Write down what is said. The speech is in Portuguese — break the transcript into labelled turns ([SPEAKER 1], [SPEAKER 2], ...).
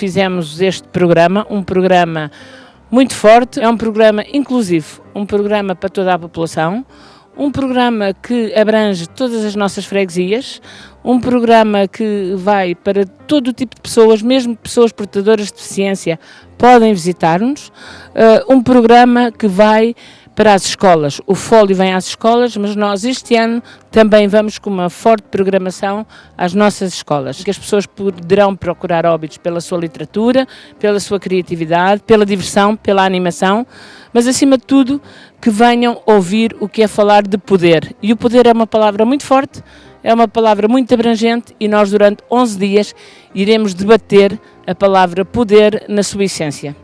[SPEAKER 1] fizemos este programa, um programa muito forte, é um programa inclusivo, um programa para toda a população, um programa que abrange todas as nossas freguesias, um programa que vai para todo o tipo de pessoas, mesmo pessoas portadoras de deficiência podem visitar-nos, uh, um programa que vai para as escolas. O Fólio vem às escolas, mas nós este ano também vamos com uma forte programação às nossas escolas, que as pessoas poderão procurar óbitos pela sua literatura, pela sua criatividade, pela diversão, pela animação, mas acima de tudo que venham ouvir o que é falar de poder. E o poder é uma palavra muito forte, é uma palavra muito abrangente e nós durante 11 dias iremos debater a palavra poder na sua essência.